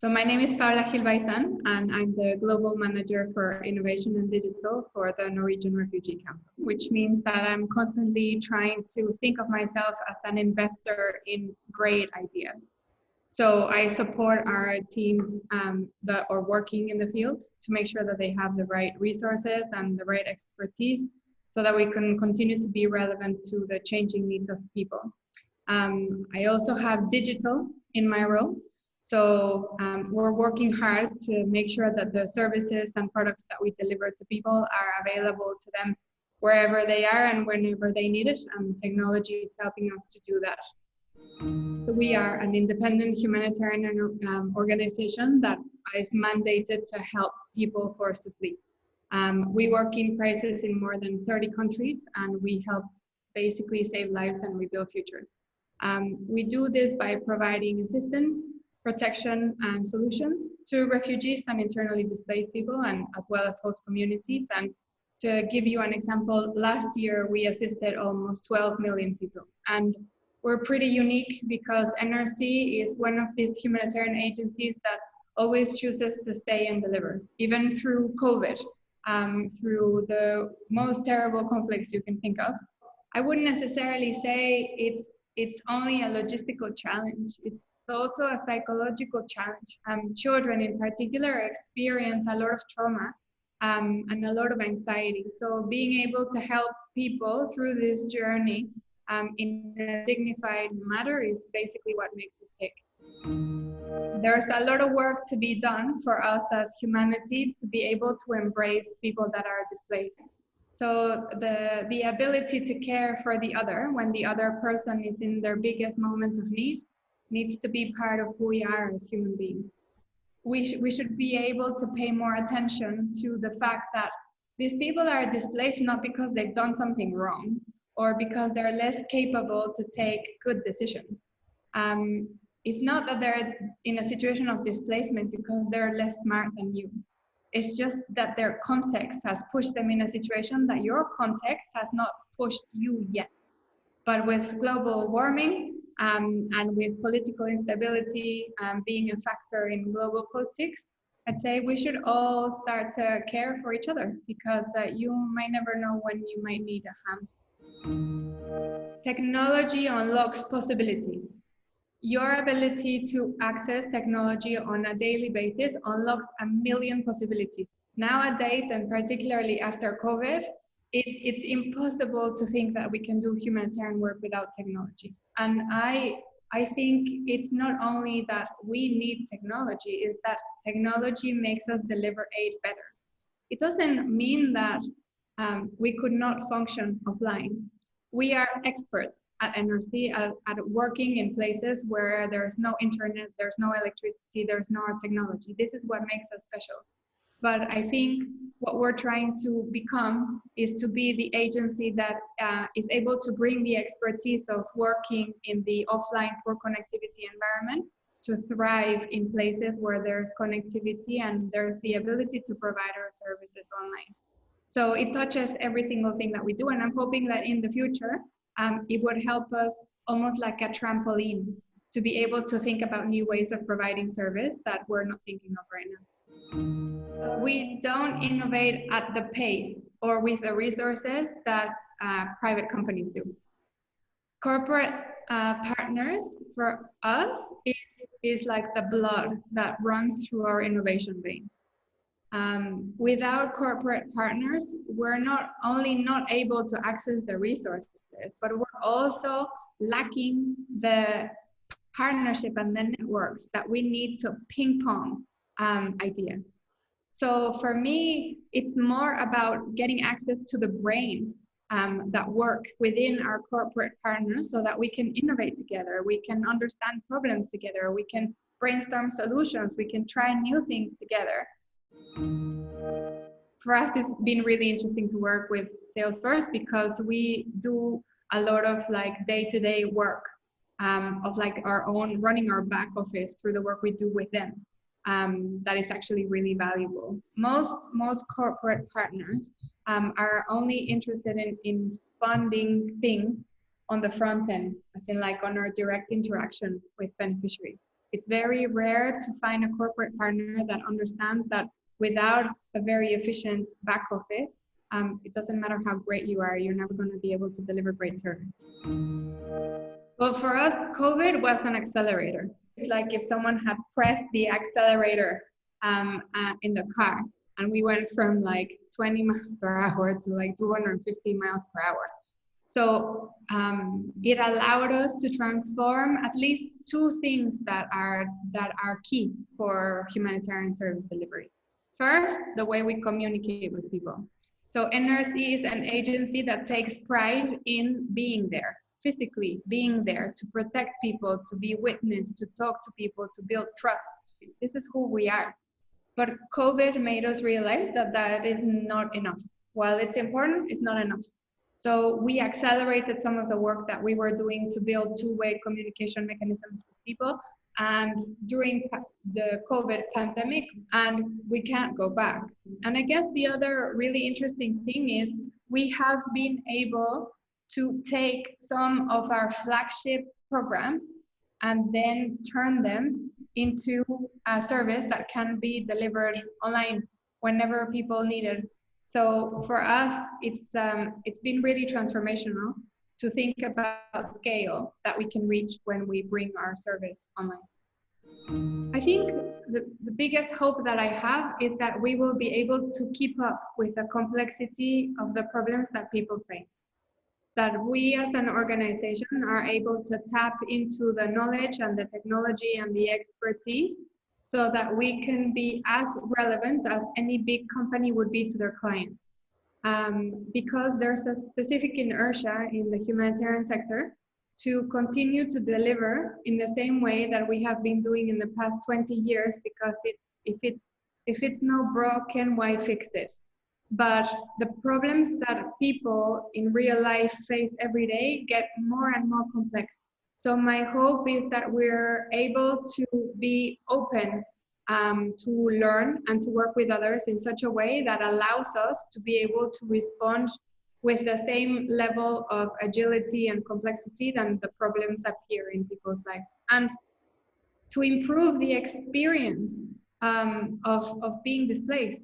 So my name is Paula Gil Baizan, and I'm the Global Manager for Innovation and Digital for the Norwegian Refugee Council, which means that I'm constantly trying to think of myself as an investor in great ideas. So I support our teams um, that are working in the field to make sure that they have the right resources and the right expertise so that we can continue to be relevant to the changing needs of people. Um, I also have digital in my role. So um, we're working hard to make sure that the services and products that we deliver to people are available to them wherever they are and whenever they need it. And technology is helping us to do that. So we are an independent humanitarian um, organization that is mandated to help people forced to flee. Um, we work in crisis in more than 30 countries and we help basically save lives and rebuild futures. Um, we do this by providing assistance, protection and solutions to refugees and internally displaced people and as well as host communities. And to give you an example, last year we assisted almost 12 million people. And we're pretty unique because NRC is one of these humanitarian agencies that always chooses to stay and deliver, even through COVID, um, through the most terrible conflicts you can think of. I wouldn't necessarily say it's it's only a logistical challenge. It's also a psychological challenge. Um, children in particular experience a lot of trauma um, and a lot of anxiety. So being able to help people through this journey um, in a dignified manner is basically what makes us tick. There's a lot of work to be done for us as humanity to be able to embrace people that are displaced. So the, the ability to care for the other when the other person is in their biggest moments of need needs to be part of who we are as human beings. We, sh we should be able to pay more attention to the fact that these people are displaced not because they've done something wrong or because they're less capable to take good decisions. Um, it's not that they're in a situation of displacement because they're less smart than you. It's just that their context has pushed them in a situation that your context has not pushed you yet. But with global warming um, and with political instability um, being a factor in global politics, I'd say we should all start to care for each other because uh, you might never know when you might need a hand. Technology unlocks possibilities your ability to access technology on a daily basis unlocks a million possibilities. Nowadays, and particularly after COVID, it, it's impossible to think that we can do humanitarian work without technology. And I, I think it's not only that we need technology, is that technology makes us deliver aid better. It doesn't mean that um, we could not function offline we are experts at NRC at, at, working in places where there's no internet, there's no electricity, there's no technology. This is what makes us special. But I think what we're trying to become is to be the agency that uh, is able to bring the expertise of working in the offline poor connectivity environment to thrive in places where there's connectivity and there's the ability to provide our services online. So it touches every single thing that we do. And I'm hoping that in the future, um, it would help us almost like a trampoline to be able to think about new ways of providing service that we're not thinking of right now. We don't innovate at the pace or with the resources that uh, private companies do. Corporate uh, partners for us is, is like the blood that runs through our innovation veins. Um, without corporate partners, we're not only not able to access the resources, but we're also lacking the partnership and the networks that we need to ping pong um, ideas. So for me, it's more about getting access to the brains um, that work within our corporate partners so that we can innovate together, we can understand problems together, we can brainstorm solutions, we can try new things together. For us, it's been really interesting to work with Salesforce because we do a lot of like day-to-day -day work um, of like our own running our back office through the work we do with them. Um, that is actually really valuable. Most most corporate partners um, are only interested in, in funding things on the front end, as in like on our direct interaction with beneficiaries. It's very rare to find a corporate partner that understands that without a very efficient back office, um, it doesn't matter how great you are, you're never going to be able to deliver great service. Well, for us, COVID was an accelerator. It's like if someone had pressed the accelerator um, uh, in the car and we went from like 20 miles per hour to like 250 miles per hour. So um, it allowed us to transform at least two things that are that are key for humanitarian service delivery. First, the way we communicate with people. So NRC is an agency that takes pride in being there, physically being there to protect people, to be witness, to talk to people, to build trust. This is who we are. But COVID made us realize that that is not enough. While it's important, it's not enough. So we accelerated some of the work that we were doing to build two-way communication mechanisms with people and during the COVID pandemic, and we can't go back. And I guess the other really interesting thing is we have been able to take some of our flagship programs and then turn them into a service that can be delivered online whenever people need it. So for us, it's um, it's been really transformational to think about scale that we can reach when we bring our service online. I think the, the biggest hope that I have is that we will be able to keep up with the complexity of the problems that people face that we as an organization are able to tap into the knowledge and the technology and the expertise so that we can be as relevant as any big company would be to their clients. Um, because there's a specific inertia in the humanitarian sector to continue to deliver in the same way that we have been doing in the past 20 years because it's if it's if it's not broken why fix it but the problems that people in real life face every day get more and more complex. So my hope is that we're able to be open um, to learn and to work with others in such a way that allows us to be able to respond with the same level of agility and complexity than the problems appear in people's lives. And to improve the experience um, of, of being displaced